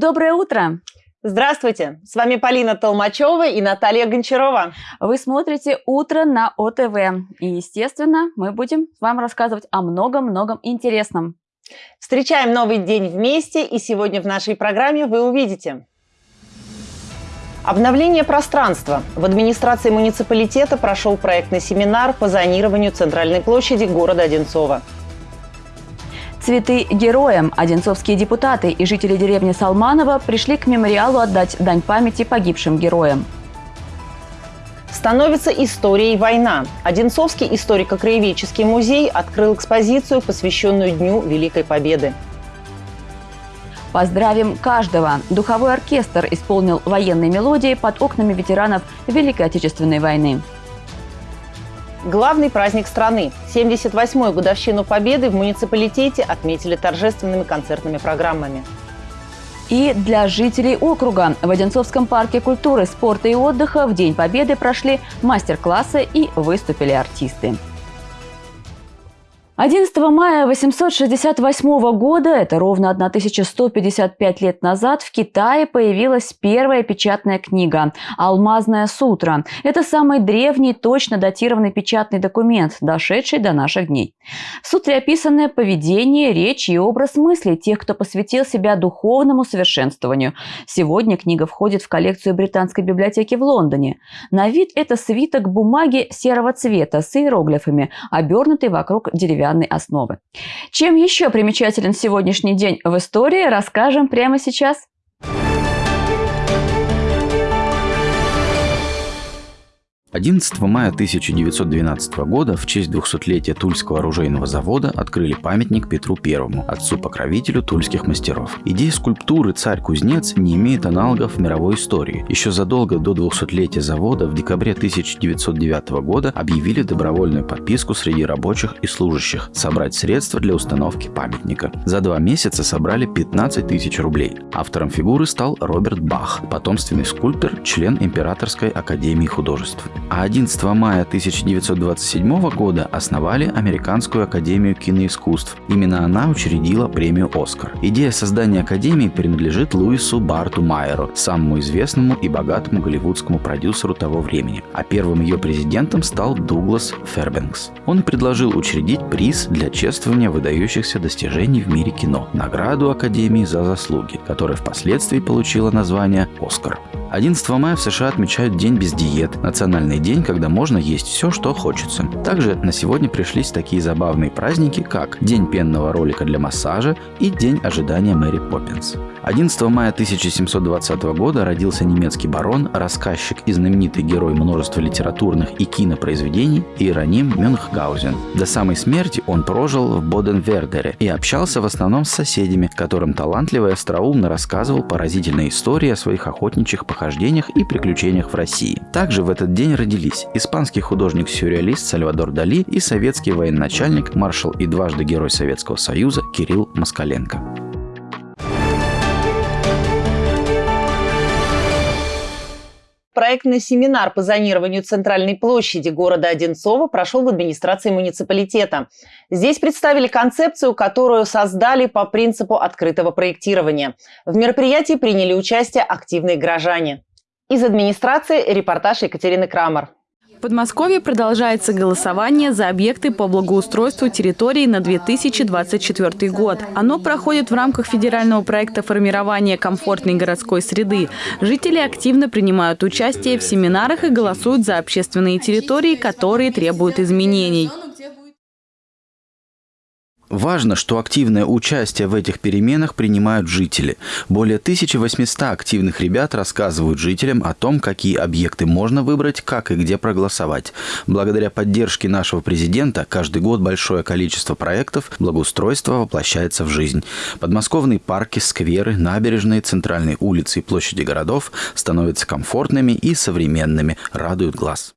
Доброе утро! Здравствуйте! С вами Полина Толмачева и Наталья Гончарова. Вы смотрите «Утро на ОТВ». И, естественно, мы будем вам рассказывать о многом-многом интересном. Встречаем новый день вместе, и сегодня в нашей программе вы увидите Обновление пространства. В администрации муниципалитета прошел проектный семинар по зонированию центральной площади города Одинцова. Цветы героям. Одинцовские депутаты и жители деревни Салманова пришли к мемориалу отдать дань памяти погибшим героям. Становится историей война. Одинцовский историко-краеведческий музей открыл экспозицию, посвященную Дню Великой Победы. Поздравим каждого! Духовой оркестр исполнил военные мелодии под окнами ветеранов Великой Отечественной войны. Главный праздник страны – 78-ю годовщину Победы в муниципалитете отметили торжественными концертными программами. И для жителей округа в Одинцовском парке культуры, спорта и отдыха в День Победы прошли мастер-классы и выступили артисты. 11 мая 868 года, это ровно 1155 лет назад, в Китае появилась первая печатная книга «Алмазная сутра». Это самый древний, точно датированный печатный документ, дошедший до наших дней. В сутре описаны поведение, речь и образ мысли тех, кто посвятил себя духовному совершенствованию. Сегодня книга входит в коллекцию Британской библиотеки в Лондоне. На вид это свиток бумаги серого цвета с иероглифами, обернутый вокруг деревянного деревянной основы. Чем еще примечателен сегодняшний день в истории, расскажем прямо сейчас. 11 мая 1912 года в честь 200-летия Тульского оружейного завода открыли памятник Петру I, отцу-покровителю тульских мастеров. Идея скульптуры «Царь-кузнец» не имеет аналогов в мировой истории. Еще задолго до 200-летия завода в декабре 1909 года объявили добровольную подписку среди рабочих и служащих собрать средства для установки памятника. За два месяца собрали 15 тысяч рублей. Автором фигуры стал Роберт Бах, потомственный скульптор, член Императорской академии художеств а 11 мая 1927 года основали Американскую академию киноискусств. Именно она учредила премию «Оскар». Идея создания академии принадлежит Луису Барту Майеру, самому известному и богатому голливудскому продюсеру того времени. А первым ее президентом стал Дуглас Фербенкс. Он предложил учредить приз для чествования выдающихся достижений в мире кино – награду Академии за заслуги, которая впоследствии получила название «Оскар». 11 мая в США отмечают День без диет, национальный день, когда можно есть все, что хочется. Также на сегодня пришлись такие забавные праздники, как День пенного ролика для массажа и День ожидания Мэри Поппинс. 11 мая 1720 года родился немецкий барон, рассказчик и знаменитый герой множества литературных и кинопроизведений Иероним Мюнхгаузен. До самой смерти он прожил в Боденвердере и общался в основном с соседями, которым талантливо и остроумно рассказывал поразительные истории о своих охотничьих похождениях и приключениях в России. Также в этот день родились испанский художник-сюрреалист Сальвадор Дали и советский военачальник, маршал и дважды Герой Советского Союза Кирилл Москаленко. Проектный семинар по зонированию центральной площади города Одинцова прошел в администрации муниципалитета. Здесь представили концепцию, которую создали по принципу открытого проектирования. В мероприятии приняли участие активные горожане. Из администрации репортаж Екатерины Крамер. В Подмосковье продолжается голосование за объекты по благоустройству территории на 2024 год. Оно проходит в рамках федерального проекта формирования комфортной городской среды. Жители активно принимают участие в семинарах и голосуют за общественные территории, которые требуют изменений. Важно, что активное участие в этих переменах принимают жители. Более 1800 активных ребят рассказывают жителям о том, какие объекты можно выбрать, как и где проголосовать. Благодаря поддержке нашего президента каждый год большое количество проектов благоустройства воплощается в жизнь. Подмосковные парки, скверы, набережные, центральные улицы и площади городов становятся комфортными и современными, радуют глаз.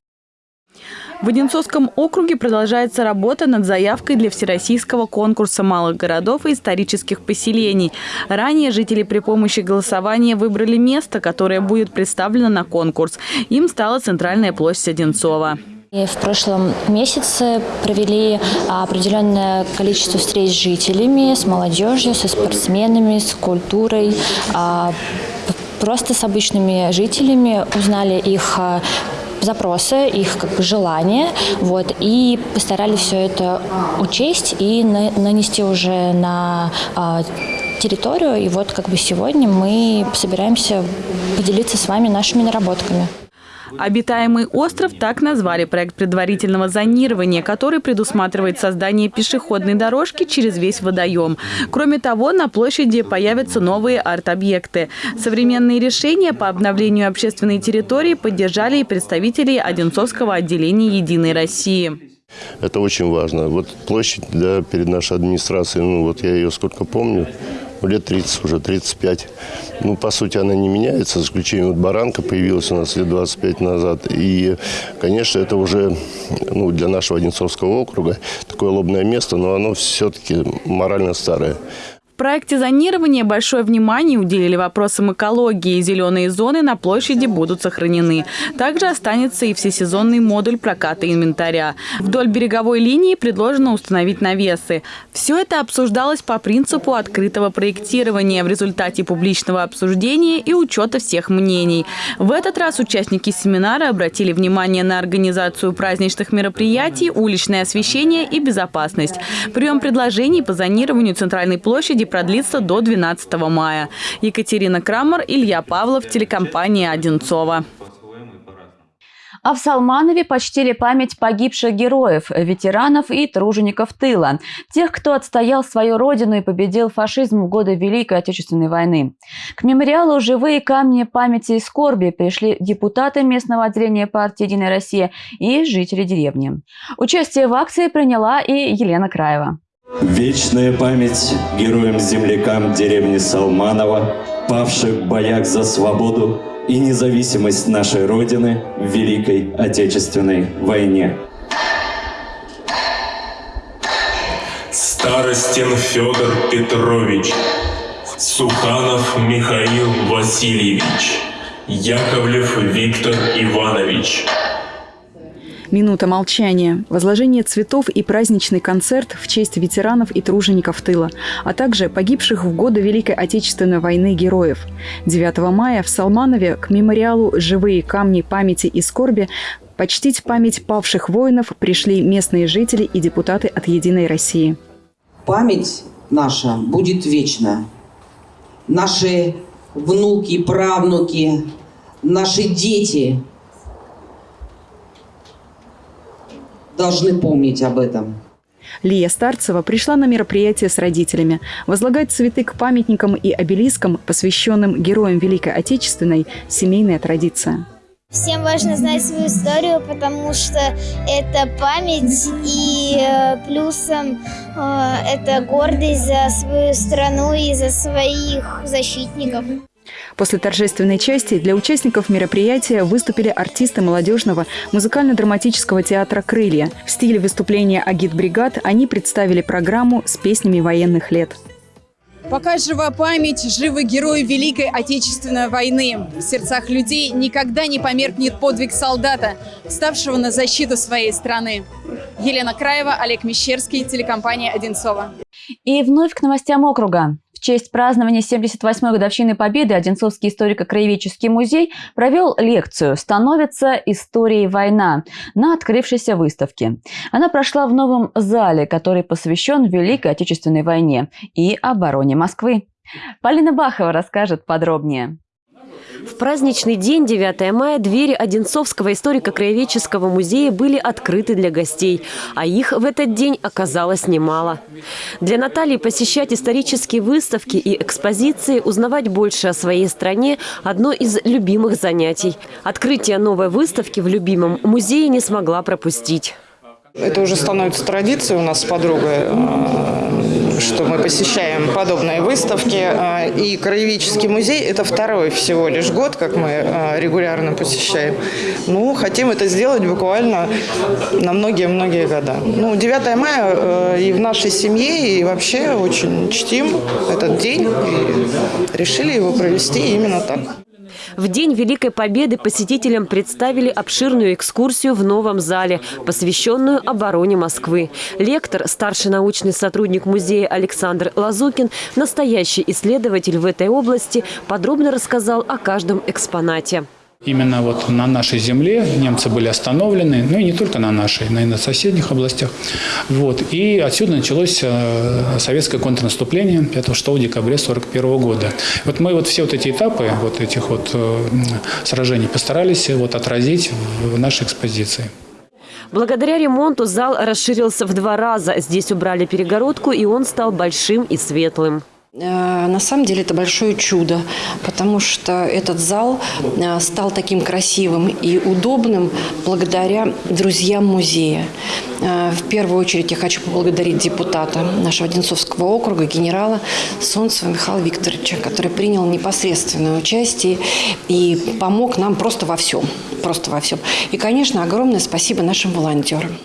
В Одинцовском округе продолжается работа над заявкой для Всероссийского конкурса малых городов и исторических поселений. Ранее жители при помощи голосования выбрали место, которое будет представлено на конкурс. Им стала центральная площадь Одинцова. В прошлом месяце провели определенное количество встреч с жителями, с молодежью, со спортсменами, с культурой, а, просто с обычными жителями, узнали их а, запросы, их как бы желания, вот, и постарались все это учесть и на, нанести уже на а, территорию. И вот как бы сегодня мы собираемся поделиться с вами нашими наработками. Обитаемый остров так назвали проект предварительного зонирования, который предусматривает создание пешеходной дорожки через весь водоем. Кроме того, на площади появятся новые арт-объекты. Современные решения по обновлению общественной территории поддержали и представители Одинцовского отделения «Единой России». Это очень важно. Вот площадь да, перед нашей администрацией, ну вот я ее сколько помню, лет 30 уже, 35. Ну, по сути, она не меняется, за исключением вот баранка появилась у нас лет 25 назад. И, конечно, это уже ну, для нашего Одинцовского округа такое лобное место, но оно все-таки морально старое. В проекте зонирования большое внимание уделили вопросам экологии. Зеленые зоны на площади будут сохранены. Также останется и всесезонный модуль проката инвентаря. Вдоль береговой линии предложено установить навесы. Все это обсуждалось по принципу открытого проектирования в результате публичного обсуждения и учета всех мнений. В этот раз участники семинара обратили внимание на организацию праздничных мероприятий, уличное освещение и безопасность. Прием предложений по зонированию центральной площади очереди продлится до 12 мая. Екатерина Крамер, Илья Павлов, телекомпания «Одинцова». А в Салманове почтили память погибших героев, ветеранов и тружеников тыла. Тех, кто отстоял свою родину и победил фашизм в годы Великой Отечественной войны. К мемориалу «Живые камни памяти и скорби» пришли депутаты местного отделения партии «Единая Россия» и жители деревни. Участие в акции приняла и Елена Краева. Вечная память героям-землякам деревни Салманова, павших в боях за свободу и независимость нашей Родины в Великой Отечественной войне. Старостин Федор Петрович, Суханов Михаил Васильевич, Яковлев Виктор Иванович, Минута молчания, возложение цветов и праздничный концерт в честь ветеранов и тружеников тыла, а также погибших в годы Великой Отечественной войны героев. 9 мая в Салманове к мемориалу «Живые камни памяти и скорби» почтить память павших воинов пришли местные жители и депутаты от «Единой России». Память наша будет вечна. Наши внуки, правнуки, наши дети – должны помнить об этом. Лия Старцева пришла на мероприятие с родителями. Возлагать цветы к памятникам и обелискам, посвященным героям Великой Отечественной, семейная традиция. Всем важно знать свою историю, потому что это память и э, плюсом э, это гордость за свою страну и за своих защитников. После торжественной части для участников мероприятия выступили артисты молодежного музыкально-драматического театра «Крылья». В стиле выступления агит-бригад они представили программу с песнями военных лет. Пока жива память, живы герои Великой Отечественной войны. В сердцах людей никогда не померкнет подвиг солдата, вставшего на защиту своей страны. Елена Краева, Олег Мещерский, телекомпания «Одинцова». И вновь к новостям округа честь празднования 78-й годовщины Победы Одинцовский историко-краеведческий музей провел лекцию «Становится историей война» на открывшейся выставке. Она прошла в новом зале, который посвящен Великой Отечественной войне и обороне Москвы. Полина Бахова расскажет подробнее. В праздничный день, 9 мая, двери Одинцовского историко-краеведческого музея были открыты для гостей, а их в этот день оказалось немало. Для Натальи посещать исторические выставки и экспозиции, узнавать больше о своей стране – одно из любимых занятий. Открытие новой выставки в любимом музее не смогла пропустить. Это уже становится традицией у нас с подругой, э, что мы посещаем подобные выставки. Э, и Краеведческий музей – это второй всего лишь год, как мы э, регулярно посещаем. Ну, хотим это сделать буквально на многие-многие года. Ну, 9 мая и в нашей семье, и вообще очень чтим этот день. И решили его провести именно так. В День Великой Победы посетителям представили обширную экскурсию в новом зале, посвященную обороне Москвы. Лектор, старший научный сотрудник музея Александр Лазукин, настоящий исследователь в этой области, подробно рассказал о каждом экспонате. Именно вот на нашей земле немцы были остановлены, ну и не только на нашей, но и на соседних областях. Вот. И отсюда началось э, советское контрнаступление 5-6 декабря 1941 года. Вот мы вот все вот эти этапы вот этих вот э, сражений постарались вот отразить в нашей экспозиции. Благодаря ремонту зал расширился в два раза. Здесь убрали перегородку, и он стал большим и светлым. Э, на самом деле это большое чудо, потому что этот зал э, стал таким красивым и удобным благодаря друзьям музея. Э, в первую очередь я хочу поблагодарить депутата нашего Одинцовского округа, генерала Солнцева Михаила Викторовича, который принял непосредственное участие и помог нам просто во всем. Просто во всем. И, конечно, огромное спасибо нашим волонтерам.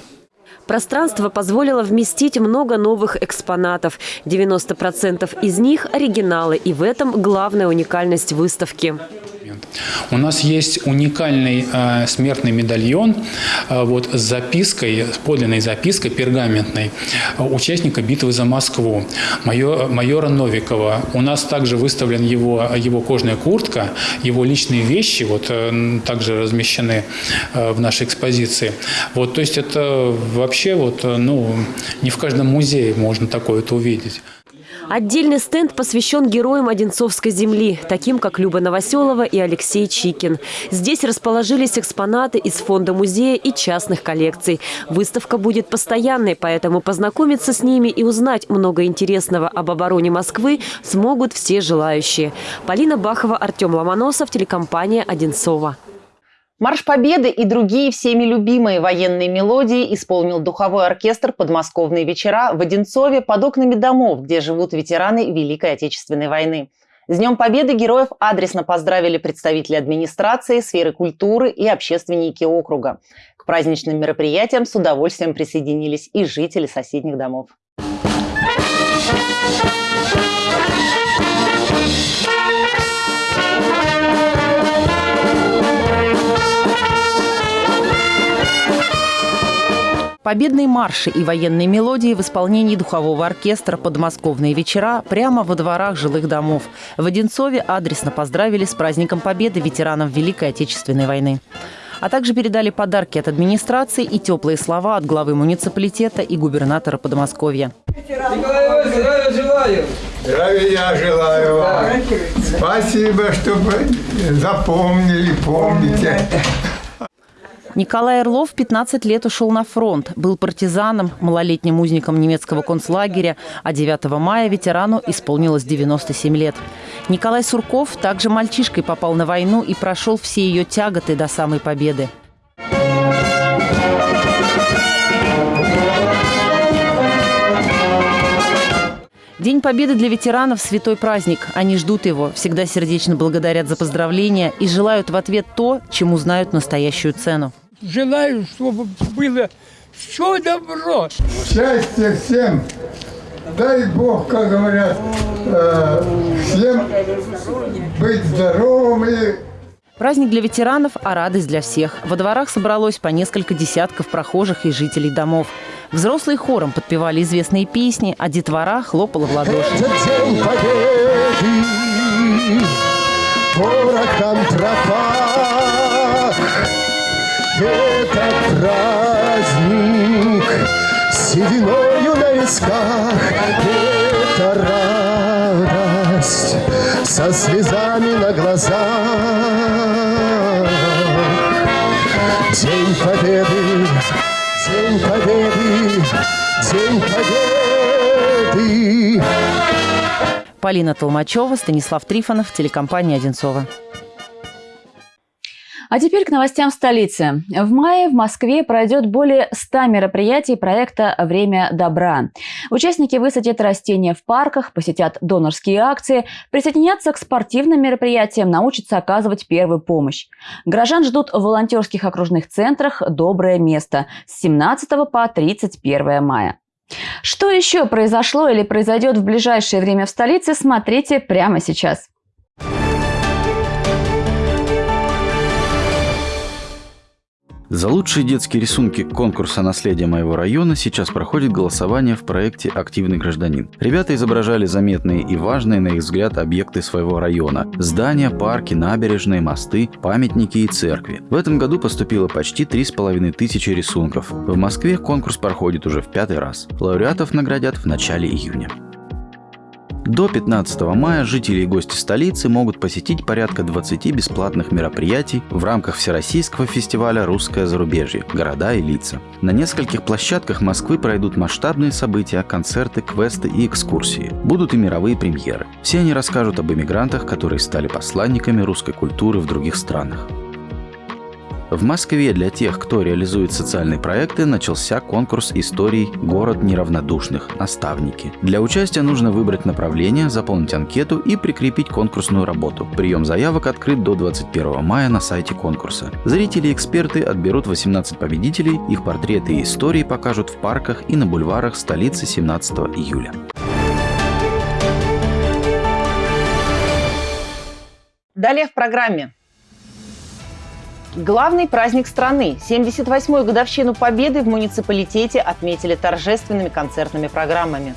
Пространство позволило вместить много новых экспонатов. 90% из них – оригиналы, и в этом главная уникальность выставки. У нас есть уникальный э, смертный медальон э, вот, с запиской, с подлинной запиской пергаментной э, участника битвы за Москву, майора, майора Новикова. У нас также выставлен его, его кожная куртка, его личные вещи вот, э, также размещены э, в нашей экспозиции. Вот, то есть это вообще вот, э, ну, не в каждом музее можно такое то увидеть. Отдельный стенд посвящен героям Одинцовской земли, таким как Люба Новоселова и Алексей Чикин. Здесь расположились экспонаты из фонда музея и частных коллекций. Выставка будет постоянной, поэтому познакомиться с ними и узнать много интересного об обороне Москвы смогут все желающие. Полина Бахова, Артем Ломоносов, телекомпания «Одинцова». Марш Победы и другие всеми любимые военные мелодии исполнил духовой оркестр «Подмосковные вечера» в Одинцове под окнами домов, где живут ветераны Великой Отечественной войны. С Днем Победы героев адресно поздравили представители администрации, сферы культуры и общественники округа. К праздничным мероприятиям с удовольствием присоединились и жители соседних домов. Победные марши и военные мелодии в исполнении духового оркестра «Подмосковные вечера» прямо во дворах жилых домов. В Одинцове адресно поздравили с праздником Победы ветеранов Великой Отечественной войны а также передали подарки от администрации и теплые слова от главы муниципалитета и губернатора Подмосковья. Здравия желаю! Здравия желаю вам! Спасибо, что вы запомнили, помните. Николай Орлов 15 лет ушел на фронт, был партизаном, малолетним узником немецкого концлагеря, а 9 мая ветерану исполнилось 97 лет. Николай Сурков также мальчишкой попал на войну и прошел все ее тяготы до самой победы. День Победы для ветеранов – святой праздник. Они ждут его, всегда сердечно благодарят за поздравления и желают в ответ то, чему знают настоящую цену. Желаю, чтобы было все добро. Счастья всем. Дай Бог, как говорят, э, всем быть здоровыми. Праздник для ветеранов, а радость для всех. Во дворах собралось по несколько десятков прохожих и жителей домов. Взрослые хором подпевали известные песни, а детвора хлопала в ладоши. Это день победы. Это праздник сединою на висках. Это радость со слезами на глазах. День Победы День Победы, День Победы. Полина Толмачева, Станислав Трифонов, телекомпания «Одинцова». А теперь к новостям столицы. В мае в Москве пройдет более 100 мероприятий проекта «Время добра». Участники высадят растения в парках, посетят донорские акции, присоединятся к спортивным мероприятиям, научатся оказывать первую помощь. Горожан ждут в волонтерских окружных центрах «Доброе место» с 17 по 31 мая. Что еще произошло или произойдет в ближайшее время в столице, смотрите прямо сейчас. За лучшие детские рисунки конкурса «Наследие моего района» сейчас проходит голосование в проекте «Активный гражданин». Ребята изображали заметные и важные, на их взгляд, объекты своего района – здания, парки, набережные, мосты, памятники и церкви. В этом году поступило почти 3,5 тысячи рисунков. В Москве конкурс проходит уже в пятый раз. Лауреатов наградят в начале июня. До 15 мая жители и гости столицы могут посетить порядка 20 бесплатных мероприятий в рамках Всероссийского фестиваля «Русское зарубежье. Города и лица». На нескольких площадках Москвы пройдут масштабные события, концерты, квесты и экскурсии. Будут и мировые премьеры. Все они расскажут об эмигрантах, которые стали посланниками русской культуры в других странах. В Москве для тех, кто реализует социальные проекты, начался конкурс историй «Город неравнодушных. Наставники». Для участия нужно выбрать направление, заполнить анкету и прикрепить конкурсную работу. Прием заявок открыт до 21 мая на сайте конкурса. Зрители и эксперты отберут 18 победителей, их портреты и истории покажут в парках и на бульварах столицы 17 июля. Далее в программе. Главный праздник страны – 78-ю годовщину Победы в муниципалитете отметили торжественными концертными программами.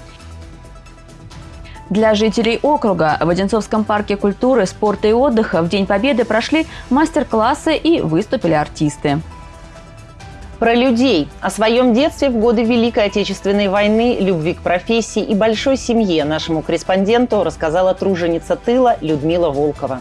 Для жителей округа в Одинцовском парке культуры, спорта и отдыха в День Победы прошли мастер-классы и выступили артисты. Про людей. О своем детстве в годы Великой Отечественной войны, любви к профессии и большой семье нашему корреспонденту рассказала труженица тыла Людмила Волкова.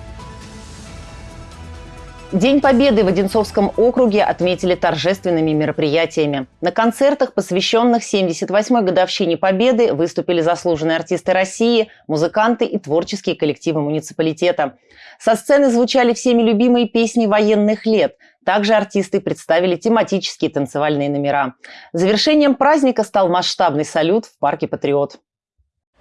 День Победы в Одинцовском округе отметили торжественными мероприятиями. На концертах, посвященных 78-й годовщине Победы, выступили заслуженные артисты России, музыканты и творческие коллективы муниципалитета. Со сцены звучали всеми любимые песни военных лет. Также артисты представили тематические танцевальные номера. Завершением праздника стал масштабный салют в парке «Патриот».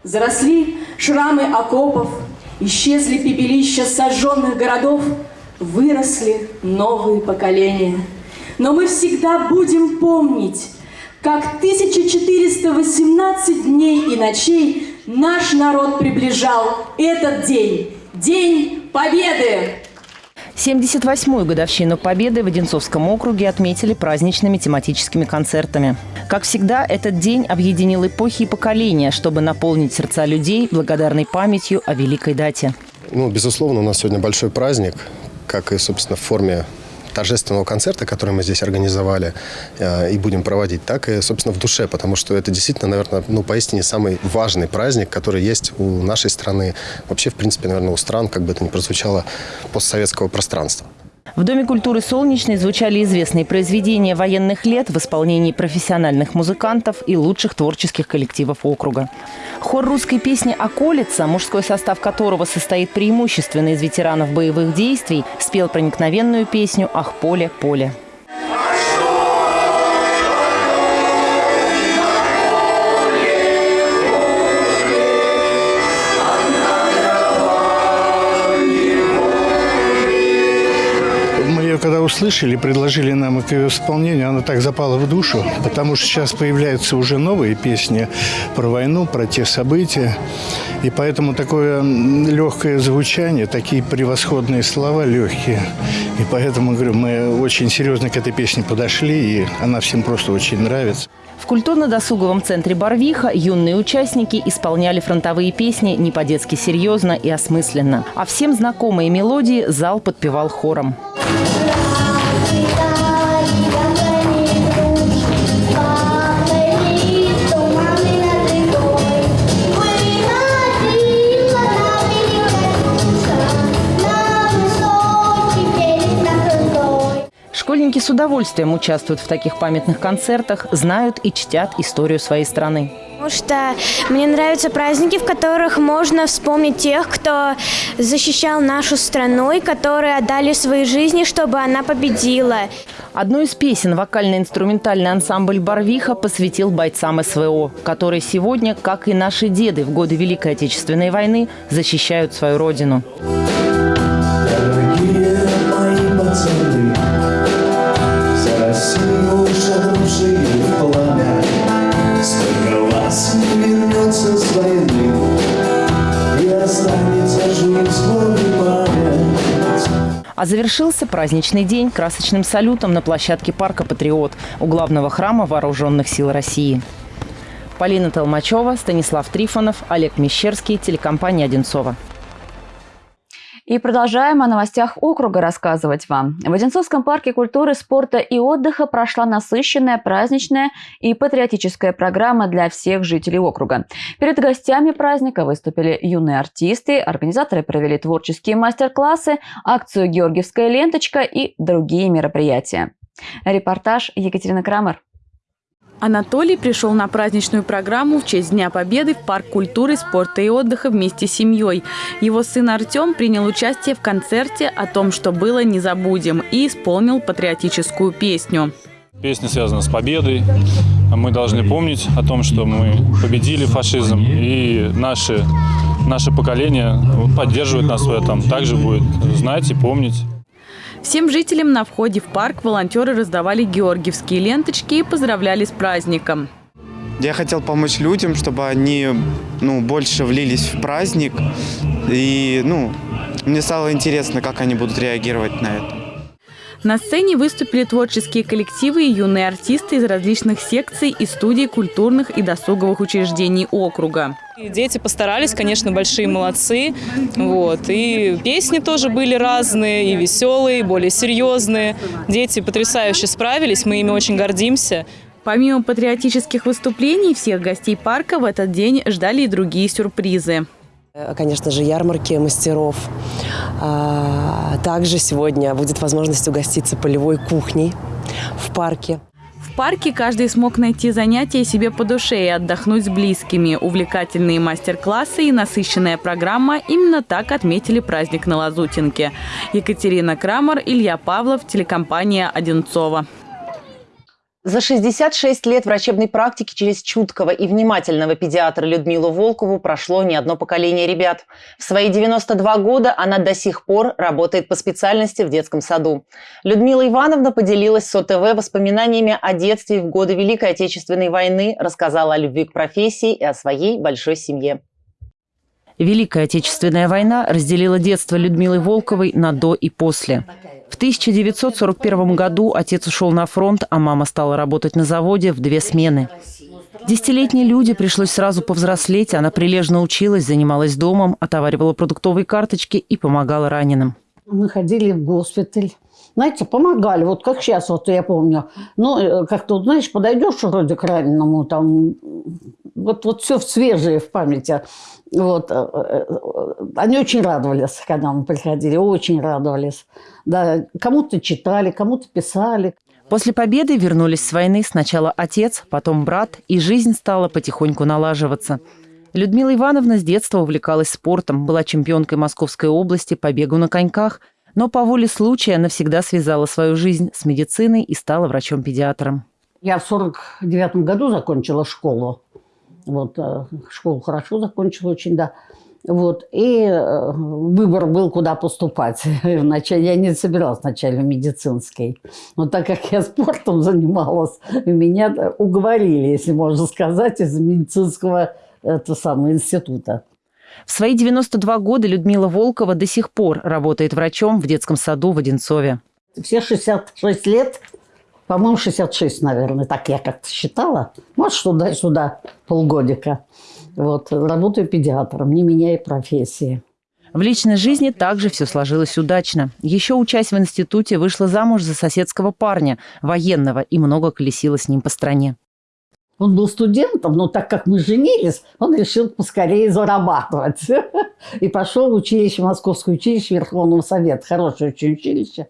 Заросли шрамы окопов, исчезли пепелища сожженных городов – выросли новые поколения. Но мы всегда будем помнить, как 1418 дней и ночей наш народ приближал этот день, День Победы! 78-ю годовщину Победы в Одинцовском округе отметили праздничными тематическими концертами. Как всегда, этот день объединил эпохи и поколения, чтобы наполнить сердца людей благодарной памятью о великой дате. Ну, безусловно, у нас сегодня большой праздник как и, собственно, в форме торжественного концерта, который мы здесь организовали э, и будем проводить, так и, собственно, в душе, потому что это действительно, наверное, ну, поистине самый важный праздник, который есть у нашей страны, вообще, в принципе, наверное, у стран, как бы это ни прозвучало, постсоветского пространства. В Доме культуры «Солнечный» звучали известные произведения военных лет в исполнении профессиональных музыкантов и лучших творческих коллективов округа. Хор русской песни «Околица», мужской состав которого состоит преимущественно из ветеранов боевых действий, спел проникновенную песню «Ах, поле, поле». Когда услышали, предложили нам к ее исполнению, она так запала в душу, потому что сейчас появляются уже новые песни про войну, про те события. И поэтому такое легкое звучание, такие превосходные слова легкие. И поэтому, говорю, мы очень серьезно к этой песне подошли, и она всем просто очень нравится. В культурно-досуговом центре «Барвиха» юные участники исполняли фронтовые песни не по-детски серьезно и осмысленно. А всем знакомые мелодии зал подпевал хором. Школьники с удовольствием участвуют в таких памятных концертах, знают и чтят историю своей страны. Потому что мне нравятся праздники, в которых можно вспомнить тех, кто защищал нашу страну и которые отдали свои жизни, чтобы она победила. Одну из песен вокально-инструментальный ансамбль «Барвиха» посвятил бойцам СВО, которые сегодня, как и наши деды в годы Великой Отечественной войны, защищают свою родину. А завершился праздничный день красочным салютом на площадке парка «Патриот» у главного храма Вооруженных сил России. Полина Толмачева, Станислав Трифонов, Олег Мещерский, телекомпания «Одинцова». И продолжаем о новостях округа рассказывать вам. В Одинцовском парке культуры, спорта и отдыха прошла насыщенная, праздничная и патриотическая программа для всех жителей округа. Перед гостями праздника выступили юные артисты, организаторы провели творческие мастер-классы, акцию «Георгиевская ленточка» и другие мероприятия. Репортаж Екатерина Крамер. Анатолий пришел на праздничную программу в честь Дня Победы в Парк культуры, спорта и отдыха вместе с семьей. Его сын Артем принял участие в концерте о том, что было «Не забудем» и исполнил патриотическую песню. Песня связана с победой. Мы должны помнить о том, что мы победили фашизм, и наше, наше поколение поддерживает нас в этом. Также будет знать и помнить. Всем жителям на входе в парк волонтеры раздавали георгиевские ленточки и поздравляли с праздником. Я хотел помочь людям, чтобы они ну, больше влились в праздник. И ну, мне стало интересно, как они будут реагировать на это. На сцене выступили творческие коллективы и юные артисты из различных секций и студий культурных и досуговых учреждений округа. Дети постарались, конечно, большие молодцы. Вот. И песни тоже были разные, и веселые, и более серьезные. Дети потрясающе справились, мы ими очень гордимся. Помимо патриотических выступлений, всех гостей парка в этот день ждали и другие сюрпризы. Конечно же, ярмарки мастеров. А, также сегодня будет возможность угоститься полевой кухней в парке. В парке каждый смог найти занятия себе по душе и отдохнуть с близкими. Увлекательные мастер-классы и насыщенная программа именно так отметили праздник на Лазутинке. Екатерина Крамер, Илья Павлов, телекомпания «Одинцова». За 66 лет врачебной практики через чуткого и внимательного педиатра Людмилу Волкову прошло не одно поколение ребят. В свои 92 года она до сих пор работает по специальности в детском саду. Людмила Ивановна поделилась с ОТВ воспоминаниями о детстве в годы Великой Отечественной войны, рассказала о любви к профессии и о своей большой семье. Великая Отечественная война разделила детство Людмилы Волковой на «до» и «после». В 1941 году отец ушел на фронт, а мама стала работать на заводе в две смены. Десятилетней Люде пришлось сразу повзрослеть. Она прилежно училась, занималась домом, отоваривала продуктовые карточки и помогала раненым. Мы ходили в госпиталь. Знаете, помогали, вот как сейчас, вот я помню. Ну, э, как-то, знаешь, подойдешь вроде к раненому, там, вот, вот все свежее в памяти. Вот. Э, э, они очень радовались, когда мы приходили, очень радовались. Да, кому-то читали, кому-то писали. После победы вернулись с войны сначала отец, потом брат, и жизнь стала потихоньку налаживаться. Людмила Ивановна с детства увлекалась спортом, была чемпионкой Московской области по бегу на коньках, но по воле случая навсегда связала свою жизнь с медициной и стала врачом-педиатром. Я в 49 году закончила школу. Вот, э, школу хорошо закончила очень, да. Вот, и э, выбор был, куда поступать. Вначале я не собиралась вначале в медицинский. Но так как я спортом занималась, меня уговорили, если можно сказать, из медицинского это самого института. В свои 92 года Людмила Волкова до сих пор работает врачом в детском саду в Одинцове. Все 66 лет по-моему, 66, наверное, так я как-то считала. Может, туда-сюда полгодика. Вот, работаю педиатром, не меняя профессии. В личной жизни также все сложилось удачно. Еще учась в институте, вышла замуж за соседского парня, военного, и много колесила с ним по стране. Он был студентом, но так как мы женились, он решил поскорее зарабатывать. И пошел в училище, Московское училище Верховного Совета. Хорошее очень училище.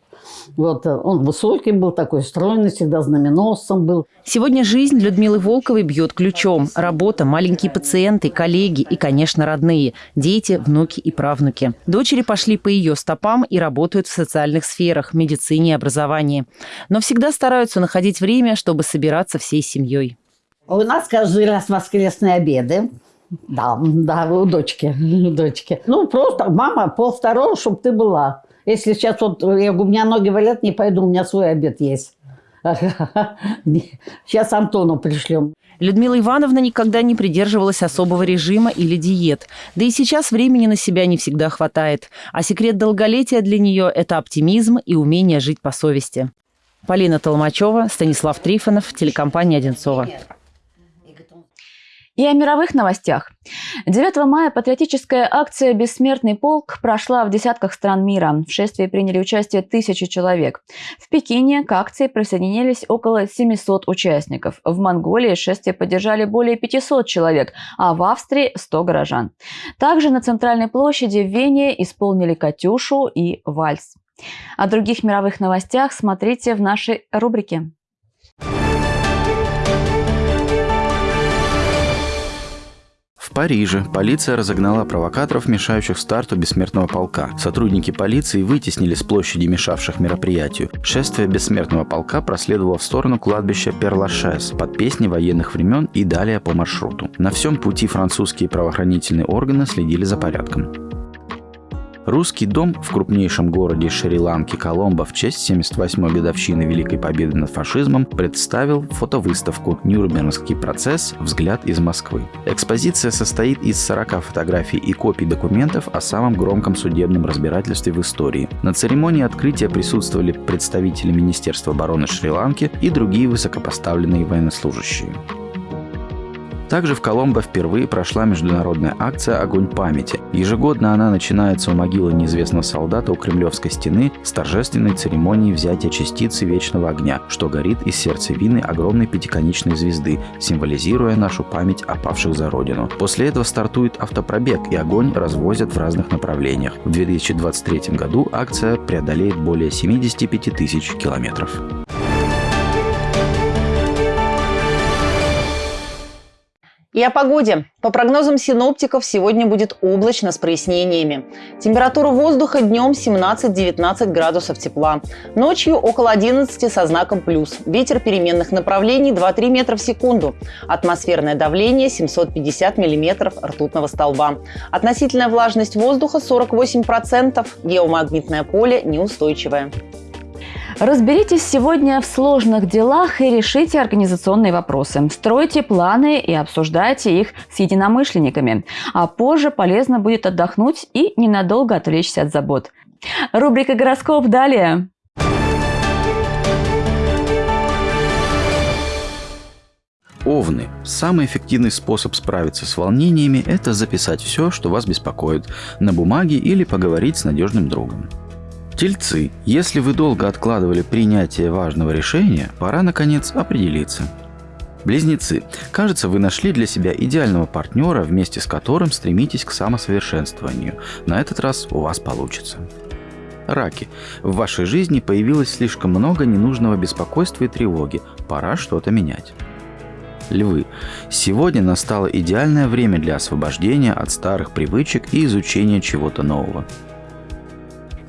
Вот, э, он высокий был, такой стройный, всегда знаменосцем был. Сегодня жизнь Людмилы Волковой бьет ключом. Работа, маленькие пациенты, коллеги и, конечно, родные. Дети, внуки и правнуки. Дочери пошли по ее стопам и работают в социальных сферах, медицине и образовании. Но всегда стараются находить время, чтобы собираться всей семьей. У нас каждый раз воскресные обеды. Да, да, у дочки, у дочки. Ну, просто, мама, пол второго, чтобы ты была. Если сейчас вот, я, у меня ноги валят, не пойду, у меня свой обед есть. Сейчас Антону пришлем. Людмила Ивановна никогда не придерживалась особого режима или диет. Да и сейчас времени на себя не всегда хватает. А секрет долголетия для нее – это оптимизм и умение жить по совести. Полина Толмачева, Станислав Трифонов, телекомпания «Одинцова». И о мировых новостях. 9 мая патриотическая акция «Бессмертный полк» прошла в десятках стран мира. В шествии приняли участие тысячи человек. В Пекине к акции присоединились около 700 участников. В Монголии шествие поддержали более 500 человек, а в Австрии – 100 горожан. Также на центральной площади в Вене исполнили «Катюшу» и «Вальс». О других мировых новостях смотрите в нашей рубрике. В Париже полиция разогнала провокаторов, мешающих старту бессмертного полка. Сотрудники полиции вытеснили с площади мешавших мероприятию. Шествие бессмертного полка проследовало в сторону кладбища Перлашес под песни военных времен и далее по маршруту. На всем пути французские правоохранительные органы следили за порядком. Русский дом в крупнейшем городе Шри-Ланки Коломбо в честь 78-й годовщины Великой Победы над фашизмом представил фотовыставку «Нюрнбергский процесс. Взгляд из Москвы». Экспозиция состоит из 40 фотографий и копий документов о самом громком судебном разбирательстве в истории. На церемонии открытия присутствовали представители Министерства обороны Шри-Ланки и другие высокопоставленные военнослужащие. Также в Коломбо впервые прошла международная акция «Огонь памяти». Ежегодно она начинается у могилы неизвестного солдата у Кремлевской стены с торжественной церемонией взятия частицы вечного огня, что горит из сердцевины огромной пятиконечной звезды, символизируя нашу память о павших за Родину. После этого стартует автопробег, и огонь развозят в разных направлениях. В 2023 году акция преодолеет более 75 тысяч километров. И о погоде. По прогнозам синоптиков, сегодня будет облачно с прояснениями. Температура воздуха днем 17-19 градусов тепла. Ночью около 11 со знаком плюс. Ветер переменных направлений 2-3 метра в секунду. Атмосферное давление 750 миллиметров ртутного столба. Относительная влажность воздуха 48%. Геомагнитное поле неустойчивое. Разберитесь сегодня в сложных делах и решите организационные вопросы. Стройте планы и обсуждайте их с единомышленниками. А позже полезно будет отдохнуть и ненадолго отвлечься от забот. Рубрика «Гороскоп» далее. Овны. Самый эффективный способ справиться с волнениями – это записать все, что вас беспокоит, на бумаге или поговорить с надежным другом. Тельцы, если вы долго откладывали принятие важного решения, пора наконец определиться. Близнецы, кажется, вы нашли для себя идеального партнера, вместе с которым стремитесь к самосовершенствованию. На этот раз у вас получится. Раки, в вашей жизни появилось слишком много ненужного беспокойства и тревоги. Пора что-то менять. Львы. Сегодня настало идеальное время для освобождения от старых привычек и изучения чего-то нового.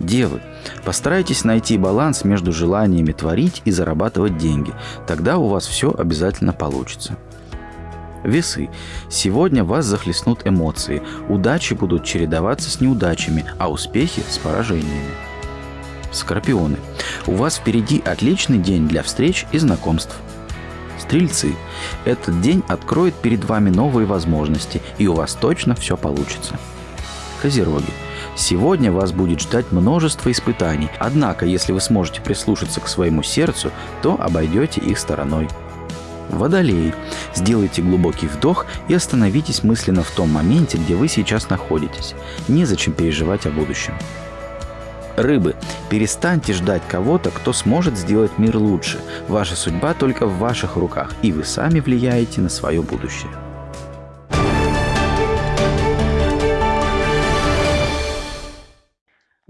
Девы, постарайтесь найти баланс между желаниями творить и зарабатывать деньги. Тогда у вас все обязательно получится. Весы. Сегодня вас захлестнут эмоции. Удачи будут чередоваться с неудачами, а успехи с поражениями. Скорпионы. У вас впереди отличный день для встреч и знакомств. Стрельцы. Этот день откроет перед вами новые возможности, и у вас точно все получится. Козероги. Сегодня вас будет ждать множество испытаний, однако если вы сможете прислушаться к своему сердцу, то обойдете их стороной. Водолей. Сделайте глубокий вдох и остановитесь мысленно в том моменте, где вы сейчас находитесь. Незачем переживать о будущем. Рыбы, перестаньте ждать кого-то, кто сможет сделать мир лучше. Ваша судьба только в ваших руках, и вы сами влияете на свое будущее.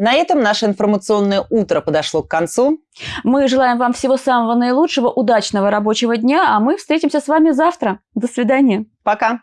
На этом наше информационное утро подошло к концу. Мы желаем вам всего самого наилучшего, удачного рабочего дня, а мы встретимся с вами завтра. До свидания. Пока.